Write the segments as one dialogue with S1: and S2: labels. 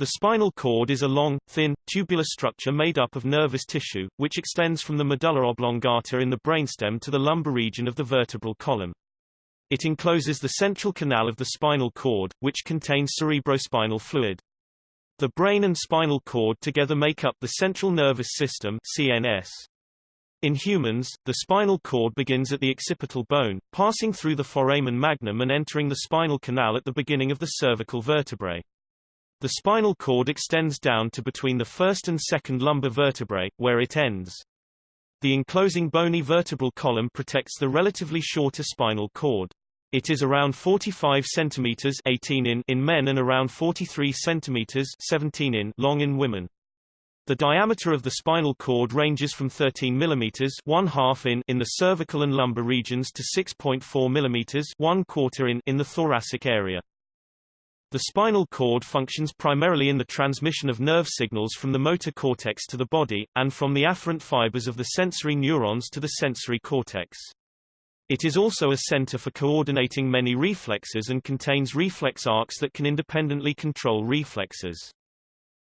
S1: The spinal cord is a long, thin, tubular structure made up of nervous tissue, which extends from the medulla oblongata in the brainstem to the lumbar region of the vertebral column. It encloses the central canal of the spinal cord, which contains cerebrospinal fluid. The brain and spinal cord together make up the central nervous system CNS. In humans, the spinal cord begins at the occipital bone, passing through the foramen magnum and entering the spinal canal at the beginning of the cervical vertebrae. The spinal cord extends down to between the first and second lumbar vertebrae, where it ends. The enclosing bony vertebral column protects the relatively shorter spinal cord. It is around 45 cm 18 in in men and around 43 cm 17 in long in women. The diameter of the spinal cord ranges from 13 mm 1 half in in the cervical and lumbar regions to 6.4 mm 1 quarter in in the thoracic area. The spinal cord functions primarily in the transmission of nerve signals from the motor cortex to the body, and from the afferent fibers of the sensory neurons to the sensory cortex. It is also a center for coordinating many reflexes and contains reflex arcs that can independently control reflexes.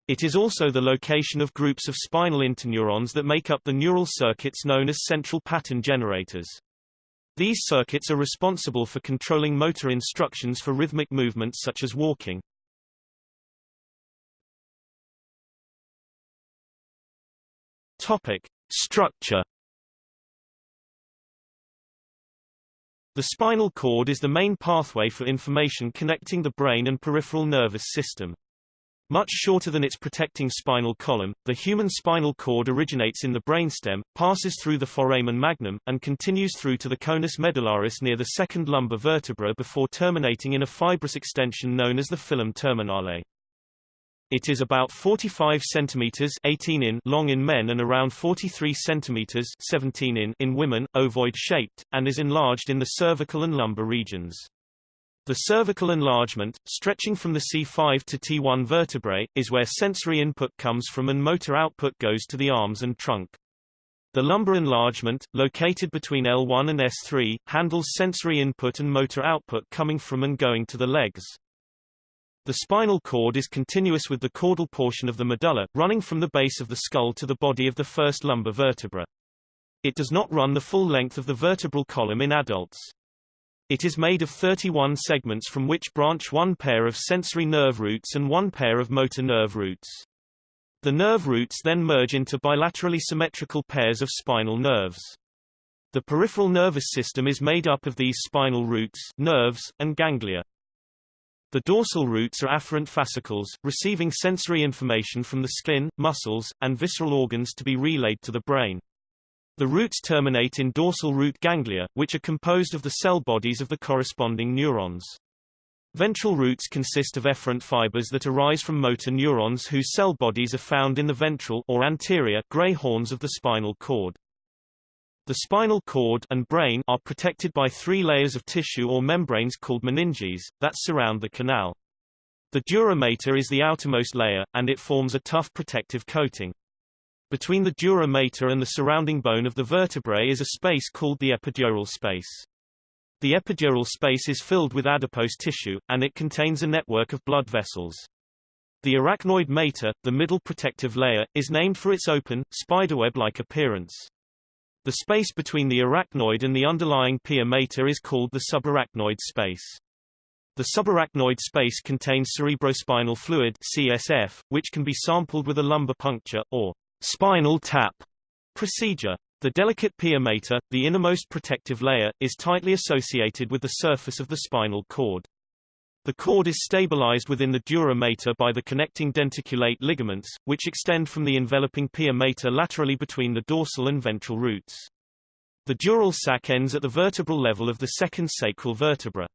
S1: It is also the location of groups of spinal interneurons that make up the neural circuits known as central pattern generators. These circuits are responsible for controlling motor instructions for rhythmic movements such as walking. Topic: Structure The spinal cord is the main pathway for information connecting the brain and peripheral nervous system. Much shorter than its protecting spinal column, the human spinal cord originates in the brainstem, passes through the foramen magnum, and continues through to the conus medullaris near the second lumbar vertebra before terminating in a fibrous extension known as the filum terminale. It is about 45 centimeters 18 in long in men and around 43 centimeters 17 in in women, ovoid shaped, and is enlarged in the cervical and lumbar regions. The cervical enlargement, stretching from the C5 to T1 vertebrae, is where sensory input comes from and motor output goes to the arms and trunk. The lumbar enlargement, located between L1 and S3, handles sensory input and motor output coming from and going to the legs. The spinal cord is continuous with the caudal portion of the medulla, running from the base of the skull to the body of the first lumbar vertebra. It does not run the full length of the vertebral column in adults. It is made of 31 segments from which branch one pair of sensory nerve roots and one pair of motor nerve roots. The nerve roots then merge into bilaterally symmetrical pairs of spinal nerves. The peripheral nervous system is made up of these spinal roots, nerves, and ganglia. The dorsal roots are afferent fascicles, receiving sensory information from the skin, muscles, and visceral organs to be relayed to the brain. The roots terminate in dorsal root ganglia, which are composed of the cell bodies of the corresponding neurons. Ventral roots consist of efferent fibers that arise from motor neurons whose cell bodies are found in the ventral or anterior gray horns of the spinal cord. The spinal cord and brain are protected by three layers of tissue or membranes called meninges, that surround the canal. The dura mater is the outermost layer, and it forms a tough protective coating. Between the dura mater and the surrounding bone of the vertebrae is a space called the epidural space. The epidural space is filled with adipose tissue, and it contains a network of blood vessels. The arachnoid mater, the middle protective layer, is named for its open, spiderweb-like appearance. The space between the arachnoid and the underlying pia mater is called the subarachnoid space. The subarachnoid space contains cerebrospinal fluid CSF, which can be sampled with a lumbar puncture, or spinal tap procedure. The delicate pia mater, the innermost protective layer, is tightly associated with the surface of the spinal cord. The cord is stabilized within the dura mater by the connecting denticulate ligaments, which extend from the enveloping pia mater laterally between the dorsal and ventral roots. The dural sac ends at the vertebral level of the second sacral vertebra.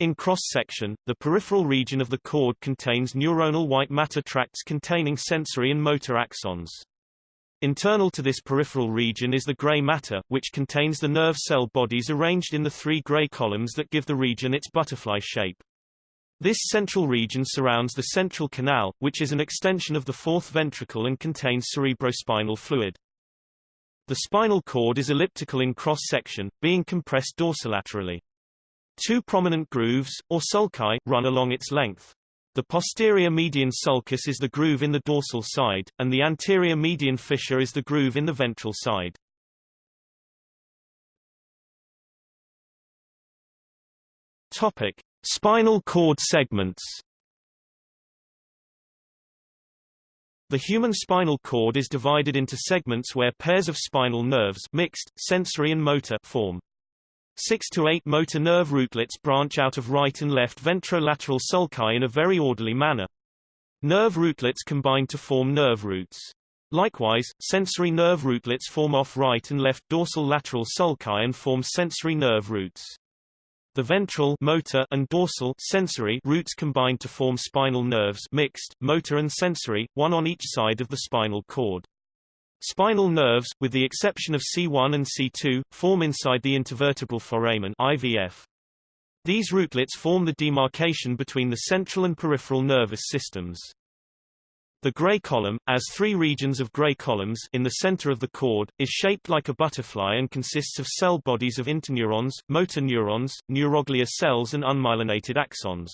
S1: In cross-section, the peripheral region of the cord contains neuronal white matter tracts containing sensory and motor axons. Internal to this peripheral region is the gray matter, which contains the nerve cell bodies arranged in the three gray columns that give the region its butterfly shape. This central region surrounds the central canal, which is an extension of the fourth ventricle and contains cerebrospinal fluid. The spinal cord is elliptical in cross-section, being compressed dorsolaterally. Two prominent grooves, or sulci, run along its length. The posterior median sulcus is the groove in the dorsal side, and the anterior median fissure is the groove in the ventral side. Topic: Spinal cord segments. The human spinal cord is divided into segments where pairs of spinal nerves mixed, sensory and motor form. Six to eight motor nerve rootlets branch out of right and left ventrolateral sulci in a very orderly manner. Nerve rootlets combine to form nerve roots. Likewise, sensory nerve rootlets form off right and left dorsal lateral sulci and form sensory nerve roots. The ventral motor and dorsal sensory roots combine to form spinal nerves mixed, motor and sensory, one on each side of the spinal cord. Spinal nerves, with the exception of C1 and C2, form inside the intervertebral foramen IVF. These rootlets form the demarcation between the central and peripheral nervous systems. The gray column, as three regions of gray columns in the center of the cord, is shaped like a butterfly and consists of cell bodies of interneurons, motor neurons, neuroglia cells and unmyelinated axons.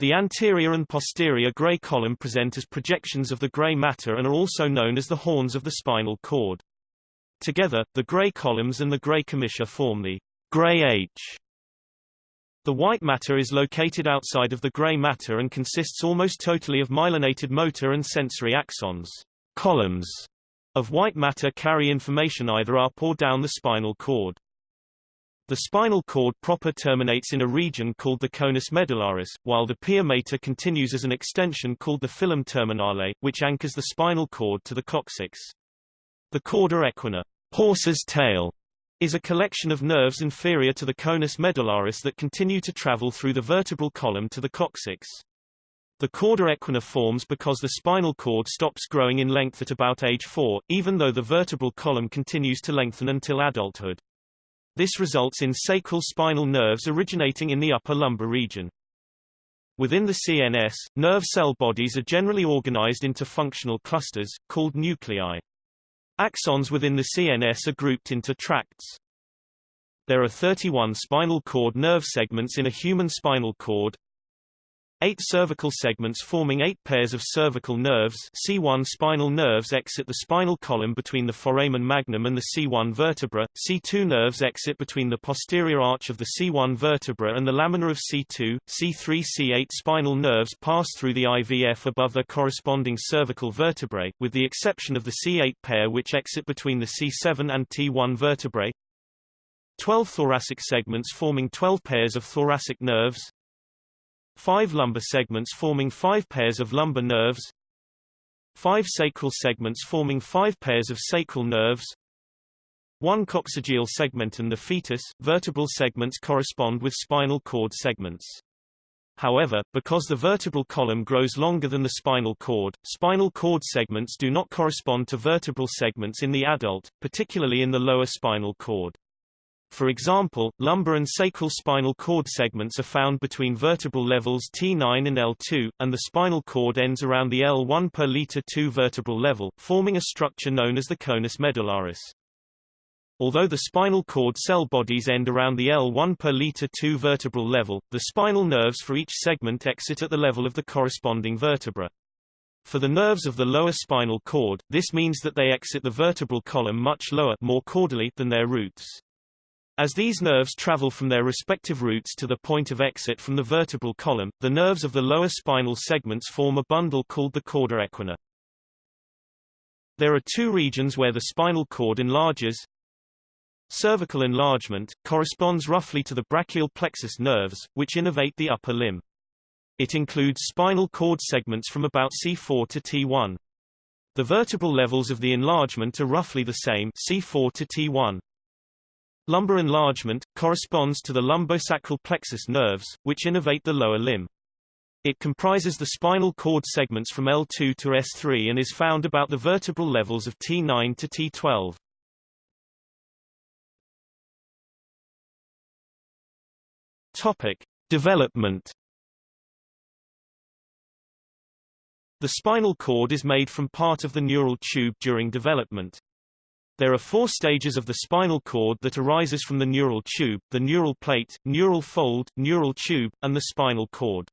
S1: The anterior and posterior gray column present as projections of the gray matter and are also known as the horns of the spinal cord. Together, the gray columns and the gray commissure form the gray H the white matter is located outside of the gray matter and consists almost totally of myelinated motor and sensory axons. Columns of white matter carry information either up or down the spinal cord. The spinal cord proper terminates in a region called the conus medullaris, while the pia mater continues as an extension called the filum terminale, which anchors the spinal cord to the coccyx. The cauda equina, horse's tail, is a collection of nerves inferior to the conus medullaris that continue to travel through the vertebral column to the coccyx. The cauda equina forms because the spinal cord stops growing in length at about age 4, even though the vertebral column continues to lengthen until adulthood. This results in sacral spinal nerves originating in the upper lumbar region. Within the CNS, nerve cell bodies are generally organized into functional clusters, called nuclei. Axons within the CNS are grouped into tracts. There are 31 spinal cord nerve segments in a human spinal cord, Eight cervical segments forming eight pairs of cervical nerves C1 spinal nerves exit the spinal column between the foramen magnum and the C1 vertebra, C2 nerves exit between the posterior arch of the C1 vertebra and the lamina of C2, C3 C8 spinal nerves pass through the IVF above their corresponding cervical vertebrae, with the exception of the C8 pair which exit between the C7 and T1 vertebrae. 12 thoracic segments forming 12 pairs of thoracic nerves, Five lumbar segments forming five pairs of lumbar nerves. Five sacral segments forming five pairs of sacral nerves. One coccygeal segment and the fetus, vertebral segments correspond with spinal cord segments. However, because the vertebral column grows longer than the spinal cord, spinal cord segments do not correspond to vertebral segments in the adult, particularly in the lower spinal cord. For example, lumbar and sacral spinal cord segments are found between vertebral levels T9 and L2, and the spinal cord ends around the L1 per liter 2 vertebral level, forming a structure known as the conus medullaris. Although the spinal cord cell bodies end around the L1 per liter 2 vertebral level, the spinal nerves for each segment exit at the level of the corresponding vertebra. For the nerves of the lower spinal cord, this means that they exit the vertebral column much lower more caudally than their roots. As these nerves travel from their respective roots to the point of exit from the vertebral column, the nerves of the lower spinal segments form a bundle called the cauda equina. There are two regions where the spinal cord enlarges. Cervical enlargement, corresponds roughly to the brachial plexus nerves, which innervate the upper limb. It includes spinal cord segments from about C4 to T1. The vertebral levels of the enlargement are roughly the same C4 to T1. Lumbar enlargement, corresponds to the lumbosacral plexus nerves, which innervate the lower limb. It comprises the spinal cord segments from L2 to S3 and is found about the vertebral levels of T9 to T12. Topic. Development The spinal cord is made from part of the neural tube during development. There are four stages of the spinal cord that arises from the neural tube, the neural plate, neural fold, neural tube, and the spinal cord.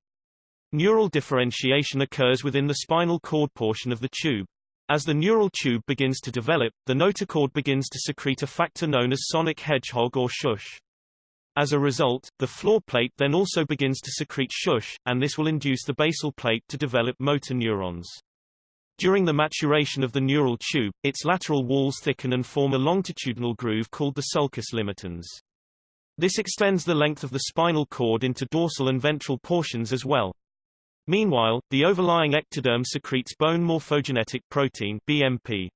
S1: Neural differentiation occurs within the spinal cord portion of the tube. As the neural tube begins to develop, the notochord begins to secrete a factor known as sonic hedgehog or shush. As a result, the floor plate then also begins to secrete shush, and this will induce the basal plate to develop motor neurons. During the maturation of the neural tube, its lateral walls thicken and form a longitudinal groove called the sulcus limitans. This extends the length of the spinal cord into dorsal and ventral portions as well. Meanwhile, the overlying ectoderm secretes bone morphogenetic protein BMP.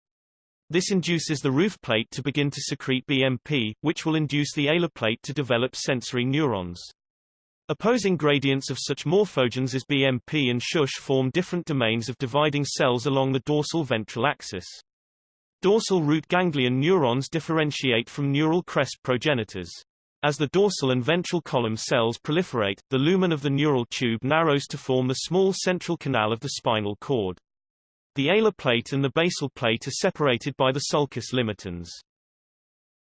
S1: This induces the roof plate to begin to secrete BMP, which will induce the alar plate to develop sensory neurons. Opposing gradients of such morphogens as BMP and shush form different domains of dividing cells along the dorsal ventral axis. Dorsal root ganglion neurons differentiate from neural crest progenitors. As the dorsal and ventral column cells proliferate, the lumen of the neural tube narrows to form the small central canal of the spinal cord. The alar plate and the basal plate are separated by the sulcus limitans.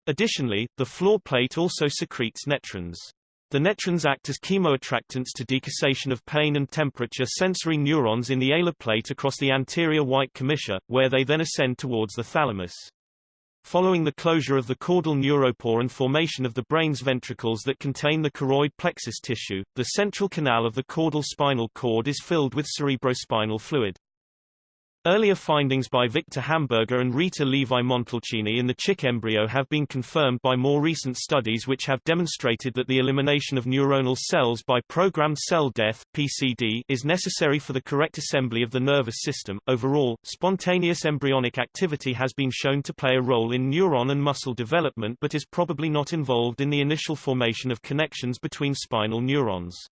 S1: Additionally, the floor plate also secretes netrins. The netrins act as chemoattractants to decussation of pain and temperature sensory neurons in the alar plate across the anterior white commissure, where they then ascend towards the thalamus. Following the closure of the caudal neuropore and formation of the brain's ventricles that contain the choroid plexus tissue, the central canal of the caudal spinal cord is filled with cerebrospinal fluid. Earlier findings by Victor Hamburger and Rita Levi-Montalcini in the chick embryo have been confirmed by more recent studies which have demonstrated that the elimination of neuronal cells by programmed cell death (PCD) is necessary for the correct assembly of the nervous system. Overall, spontaneous embryonic activity has been shown to play a role in neuron and muscle development but is probably not involved in the initial formation of connections between spinal neurons.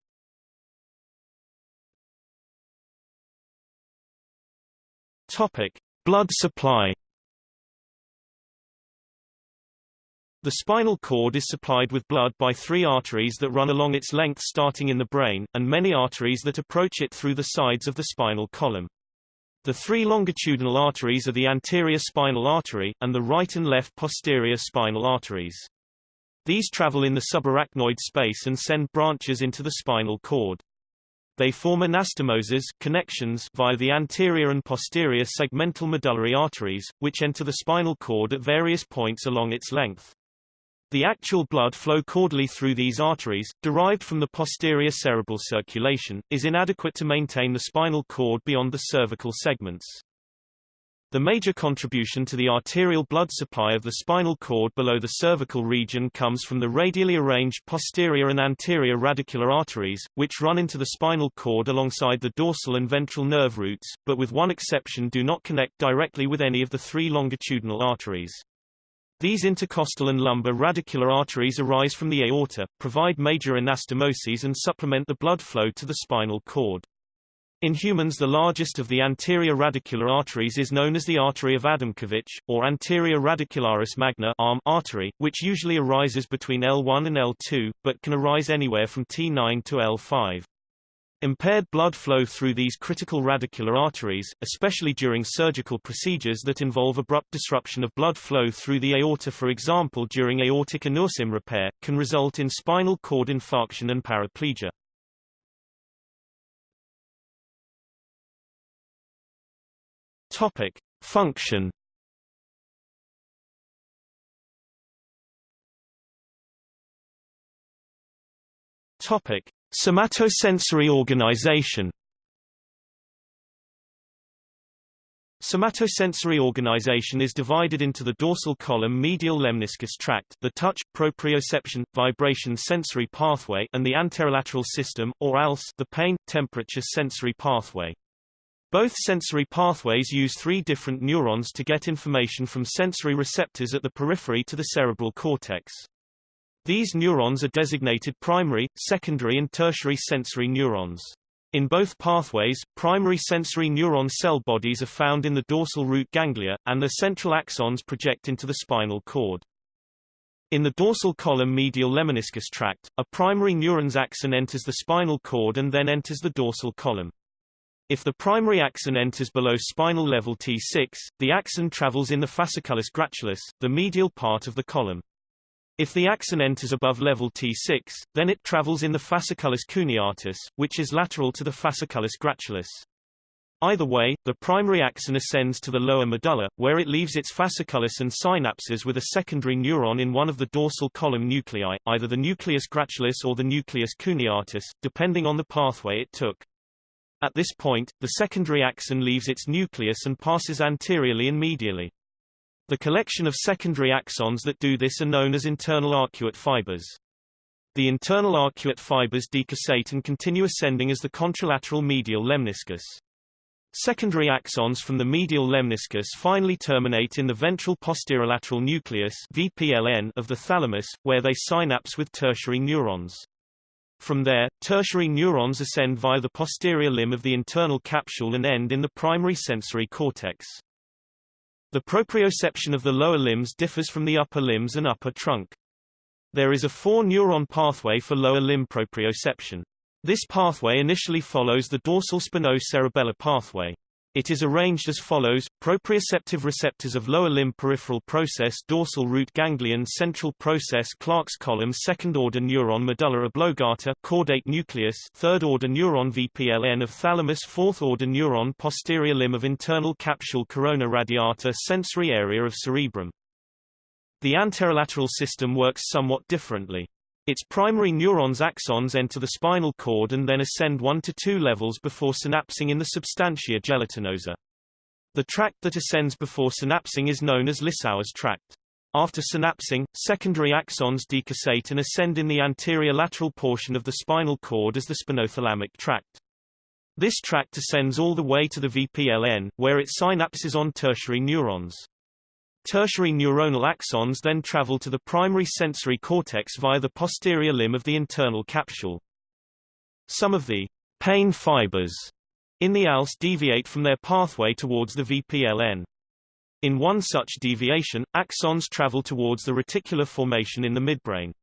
S1: Topic: Blood supply. The spinal cord is supplied with blood by three arteries that run along its length starting in the brain, and many arteries that approach it through the sides of the spinal column. The three longitudinal arteries are the anterior spinal artery, and the right and left posterior spinal arteries. These travel in the subarachnoid space and send branches into the spinal cord. They form anastomoses connections via the anterior and posterior segmental medullary arteries, which enter the spinal cord at various points along its length. The actual blood flow caudally through these arteries, derived from the posterior cerebral circulation, is inadequate to maintain the spinal cord beyond the cervical segments. The major contribution to the arterial blood supply of the spinal cord below the cervical region comes from the radially arranged posterior and anterior radicular arteries, which run into the spinal cord alongside the dorsal and ventral nerve roots, but with one exception do not connect directly with any of the three longitudinal arteries. These intercostal and lumbar radicular arteries arise from the aorta, provide major anastomoses and supplement the blood flow to the spinal cord. In humans the largest of the anterior radicular arteries is known as the artery of Adamkiewicz, or anterior radicularis magna arm artery, which usually arises between L1 and L2, but can arise anywhere from T9 to L5. Impaired blood flow through these critical radicular arteries, especially during surgical procedures that involve abrupt disruption of blood flow through the aorta for example during aortic aneurysm repair, can result in spinal cord infarction and paraplegia. Topic: Function. Topic: Somatosensory organization. Somatosensory organization is divided into the dorsal column medial lemniscus tract, the touch, proprioception, vibration sensory pathway and the anterolateral system, or ALS the pain, temperature sensory pathway. Both sensory pathways use three different neurons to get information from sensory receptors at the periphery to the cerebral cortex. These neurons are designated primary, secondary and tertiary sensory neurons. In both pathways, primary sensory neuron cell bodies are found in the dorsal root ganglia, and the central axons project into the spinal cord. In the dorsal column medial lemniscus tract, a primary neuron's axon enters the spinal cord and then enters the dorsal column. If the primary axon enters below spinal level T6, the axon travels in the fasciculus gracilis, the medial part of the column. If the axon enters above level T6, then it travels in the fasciculus cuneatus, which is lateral to the fasciculus gracilis. Either way, the primary axon ascends to the lower medulla, where it leaves its fasciculus and synapses with a secondary neuron in one of the dorsal column nuclei, either the nucleus gracilis or the nucleus cuneatus, depending on the pathway it took. At this point, the secondary axon leaves its nucleus and passes anteriorly and medially. The collection of secondary axons that do this are known as internal arcuate fibers. The internal arcuate fibers decussate and continue ascending as the contralateral medial lemniscus. Secondary axons from the medial lemniscus finally terminate in the ventral posterolateral nucleus VPLN of the thalamus, where they synapse with tertiary neurons. From there, tertiary neurons ascend via the posterior limb of the internal capsule and end in the primary sensory cortex. The proprioception of the lower limbs differs from the upper limbs and upper trunk. There is a four-neuron pathway for lower limb proprioception. This pathway initially follows the dorsal spinocerebellar pathway. It is arranged as follows, proprioceptive receptors of lower limb peripheral process dorsal root ganglion central process Clarke's column second-order neuron medulla oblongata caudate nucleus third-order neuron VPLN of thalamus fourth-order neuron posterior limb of internal capsule corona radiata sensory area of cerebrum. The anterolateral system works somewhat differently. Its primary neurons axons enter the spinal cord and then ascend one to two levels before synapsing in the substantia gelatinosa. The tract that ascends before synapsing is known as Lissauer's tract. After synapsing, secondary axons decussate and ascend in the anterior lateral portion of the spinal cord as the spinothalamic tract. This tract ascends all the way to the VPLN, where it synapses on tertiary neurons. Tertiary neuronal axons then travel to the primary sensory cortex via the posterior limb of the internal capsule. Some of the pain fibers in the ALS deviate from their pathway towards the VPLN. In one such deviation, axons travel towards the reticular formation in the midbrain.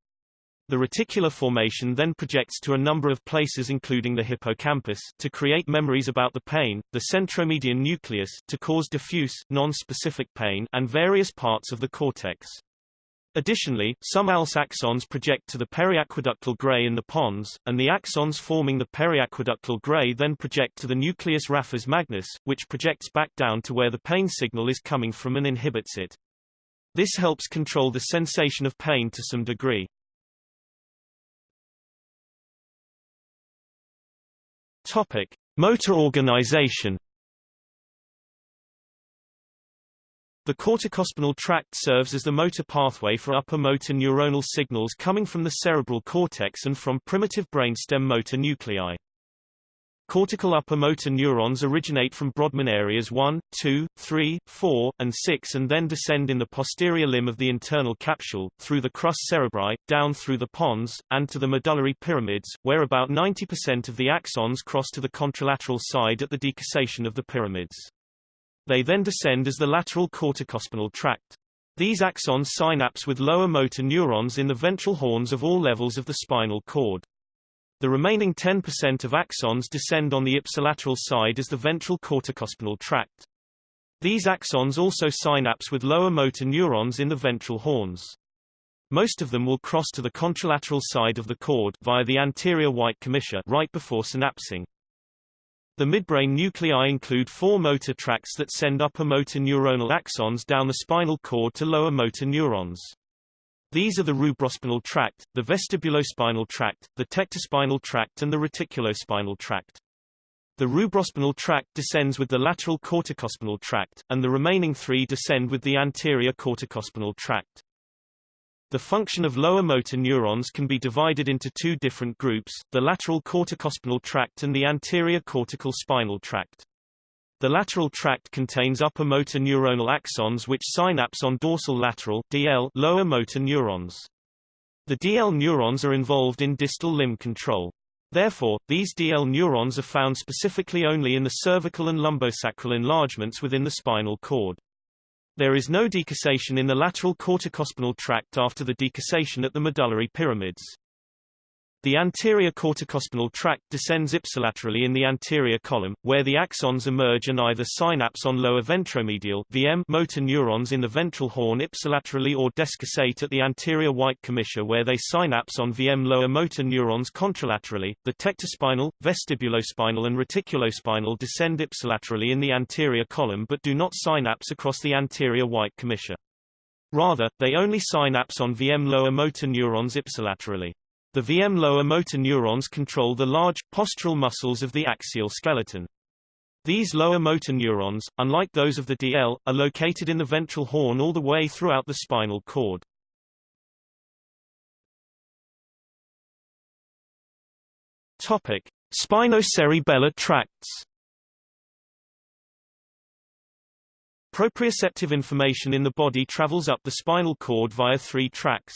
S1: The reticular formation then projects to a number of places including the hippocampus to create memories about the pain, the centromedian nucleus to cause diffuse, non-specific pain and various parts of the cortex. Additionally, some ALS axons project to the periaqueductal gray in the pons, and the axons forming the periaqueductal gray then project to the nucleus raphe magnus, which projects back down to where the pain signal is coming from and inhibits it. This helps control the sensation of pain to some degree. Topic: Motor organization. The corticospinal tract serves as the motor pathway for upper motor neuronal signals coming from the cerebral cortex and from primitive brainstem motor nuclei. Cortical upper motor neurons originate from Brodmann areas 1, 2, 3, 4, and 6 and then descend in the posterior limb of the internal capsule, through the crus cerebri, down through the pons, and to the medullary pyramids, where about 90% of the axons cross to the contralateral side at the decussation of the pyramids. They then descend as the lateral corticospinal tract. These axons synapse with lower motor neurons in the ventral horns of all levels of the spinal cord. The remaining 10% of axons descend on the ipsilateral side as the ventral corticospinal tract. These axons also synapse with lower motor neurons in the ventral horns. Most of them will cross to the contralateral side of the cord via the anterior white commissure right before synapsing. The midbrain nuclei include four motor tracts that send upper motor neuronal axons down the spinal cord to lower motor neurons. These are the rubrospinal tract, the vestibulospinal tract, the tectospinal tract and the reticulospinal tract. The rubrospinal tract descends with the lateral corticospinal tract, and the remaining three descend with the anterior corticospinal tract. The function of lower motor neurons can be divided into two different groups, the lateral corticospinal tract and the anterior cortical spinal tract. The lateral tract contains upper motor neuronal axons which synapse on dorsal lateral DL lower motor neurons. The DL neurons are involved in distal limb control. Therefore, these DL neurons are found specifically only in the cervical and lumbosacral enlargements within the spinal cord. There is no decussation in the lateral corticospinal tract after the decussation at the medullary pyramids. The anterior corticospinal tract descends ipsilaterally in the anterior column, where the axons emerge and either synapse on lower ventromedial VM motor neurons in the ventral horn ipsilaterally or decussate at the anterior white commissure where they synapse on VM lower motor neurons contralaterally. The tectospinal, vestibulospinal and reticulospinal descend ipsilaterally in the anterior column but do not synapse across the anterior white commissure. Rather, they only synapse on VM lower motor neurons ipsilaterally. The VM lower motor neurons control the large, postural muscles of the axial skeleton. These lower motor neurons, unlike those of the DL, are located in the ventral horn all the way throughout the spinal cord. Topic: Spinocerebellar tracts. Proprioceptive information in the body travels up the spinal cord via three tracks.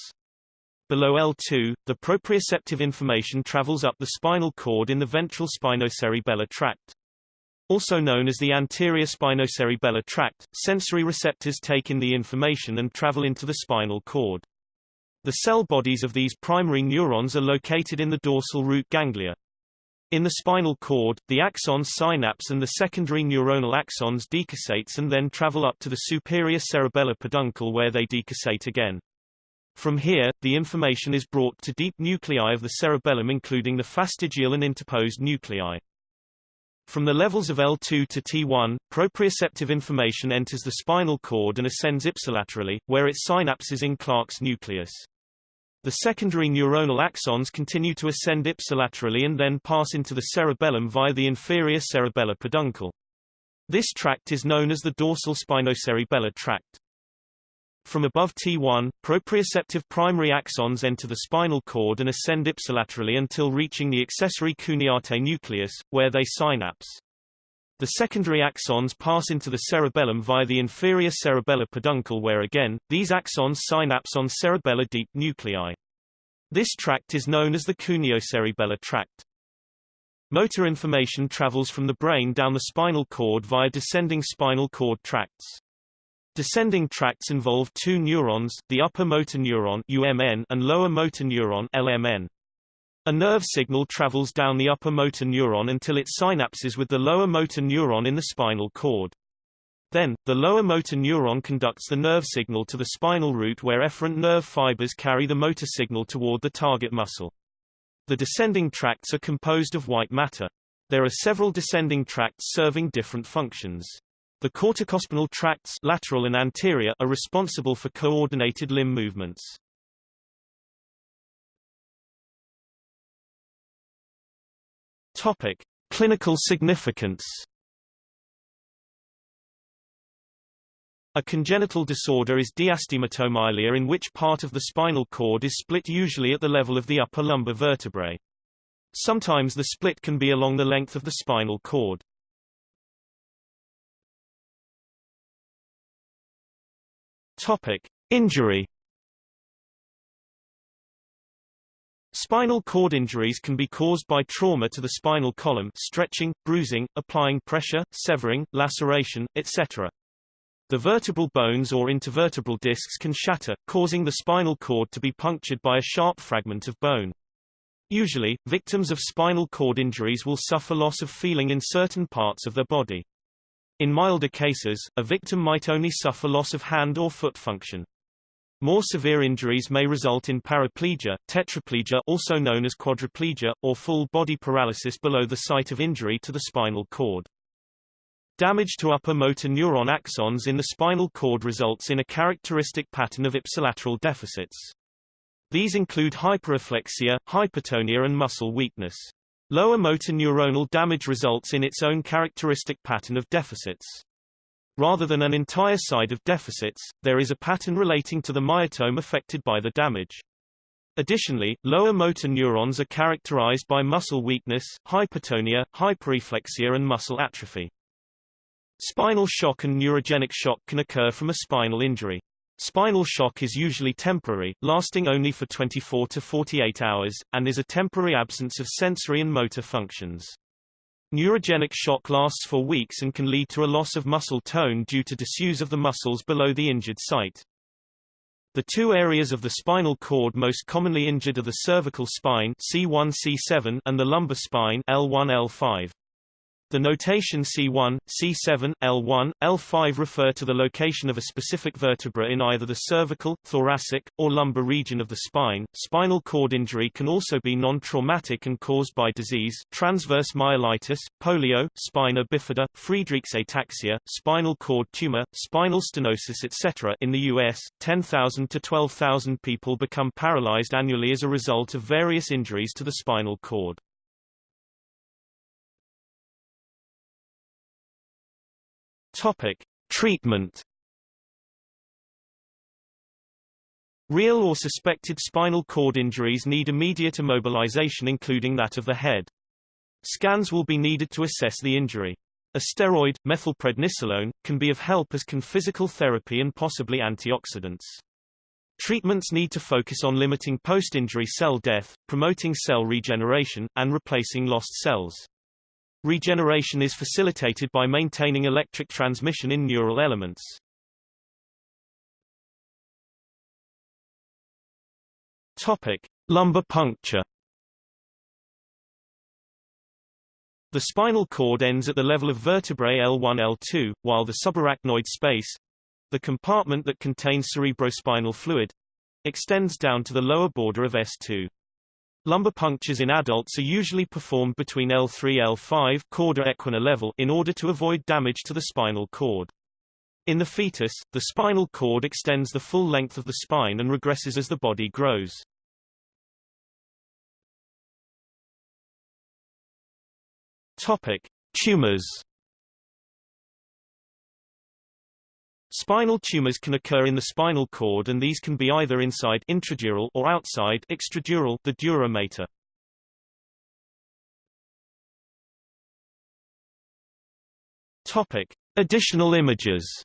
S1: Below L2, the proprioceptive information travels up the spinal cord in the ventral spinocerebellar tract. Also known as the anterior spinocerebellar tract, sensory receptors take in the information and travel into the spinal cord. The cell bodies of these primary neurons are located in the dorsal root ganglia. In the spinal cord, the axons synapse and the secondary neuronal axons decussate and then travel up to the superior cerebellar peduncle where they decussate again. From here, the information is brought to deep nuclei of the cerebellum including the fastigial and interposed nuclei. From the levels of L2 to T1, proprioceptive information enters the spinal cord and ascends ipsilaterally, where it synapses in Clarke's nucleus. The secondary neuronal axons continue to ascend ipsilaterally and then pass into the cerebellum via the inferior cerebellar peduncle. This tract is known as the dorsal spinocerebellar tract. From above T1, proprioceptive primary axons enter the spinal cord and ascend ipsilaterally until reaching the accessory cuneate nucleus, where they synapse. The secondary axons pass into the cerebellum via the inferior cerebellar peduncle where again, these axons synapse on cerebellar deep nuclei. This tract is known as the cuneocerebellar tract. Motor information travels from the brain down the spinal cord via descending spinal cord tracts. Descending tracts involve two neurons, the upper motor neuron UMN and lower motor neuron LMN. A nerve signal travels down the upper motor neuron until it synapses with the lower motor neuron in the spinal cord. Then, the lower motor neuron conducts the nerve signal to the spinal root where efferent nerve fibers carry the motor signal toward the target muscle. The descending tracts are composed of white matter. There are several descending tracts serving different functions. The corticospinal tracts lateral and anterior are responsible for coordinated limb movements. Topic: Clinical significance. A congenital disorder is diastematomyelia in which part of the spinal cord is split usually at the level of the upper lumbar vertebrae. Sometimes the split can be along the length of the spinal cord. Topic: Injury. Spinal cord injuries can be caused by trauma to the spinal column stretching, bruising, applying pressure, severing, laceration, etc. The vertebral bones or intervertebral discs can shatter, causing the spinal cord to be punctured by a sharp fragment of bone. Usually, victims of spinal cord injuries will suffer loss of feeling in certain parts of their body. In milder cases, a victim might only suffer loss of hand or foot function. More severe injuries may result in paraplegia, tetraplegia also known as quadriplegia, or full body paralysis below the site of injury to the spinal cord. Damage to upper motor neuron axons in the spinal cord results in a characteristic pattern of ipsilateral deficits. These include hyperreflexia, hypotonia and muscle weakness. Lower motor neuronal damage results in its own characteristic pattern of deficits. Rather than an entire side of deficits, there is a pattern relating to the myotome affected by the damage. Additionally, lower motor neurons are characterized by muscle weakness, hypotonia, hyperreflexia and muscle atrophy. Spinal shock and neurogenic shock can occur from a spinal injury. Spinal shock is usually temporary, lasting only for 24 to 48 hours, and is a temporary absence of sensory and motor functions. Neurogenic shock lasts for weeks and can lead to a loss of muscle tone due to disuse of the muscles below the injured site. The two areas of the spinal cord most commonly injured are the cervical spine C1-C7 and the lumbar spine L1-L5. The notation C1, C7, L1, L5 refer to the location of a specific vertebra in either the cervical, thoracic, or lumbar region of the spine. Spinal cord injury can also be non-traumatic and caused by disease, transverse myelitis, polio, spina bifida, Friedreich's ataxia, spinal cord tumor, spinal stenosis etc. In the US, 10,000 to 12,000 people become paralyzed annually as a result of various injuries to the spinal cord. Topic: Treatment. Real or suspected spinal cord injuries need immediate immobilization including that of the head. Scans will be needed to assess the injury. A steroid, methylprednisolone, can be of help as can physical therapy and possibly antioxidants. Treatments need to focus on limiting post-injury cell death, promoting cell regeneration, and replacing lost cells. Regeneration is facilitated by maintaining electric transmission in neural elements. Topic: Lumbar puncture. The spinal cord ends at the level of vertebrae L1-L2, while the subarachnoid space, the compartment that contains cerebrospinal fluid, extends down to the lower border of S2. Lumbar punctures in adults are usually performed between L3-L5 cauda equina level in order to avoid damage to the spinal cord. In the fetus, the spinal cord extends the full length of the spine and regresses as the body grows. Topic: Tumors Spinal tumors can occur in the spinal cord and these can be either inside intradural or outside extradural the dura mater. Topic: Additional images.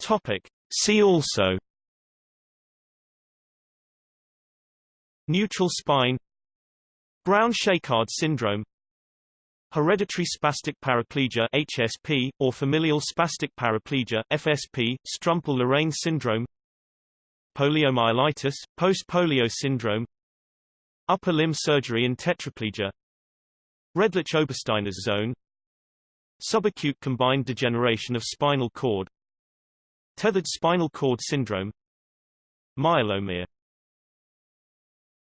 S1: Topic: See also Neutral spine Brown-Séquard syndrome Hereditary spastic paraplegia HSP, or familial spastic paraplegia FSP, Strümpell-Lorrain syndrome Poliomyelitis, post-polio syndrome Upper limb surgery and tetraplegia Redlich-Obersteiner's zone Subacute combined degeneration of spinal cord Tethered spinal cord syndrome Myelomere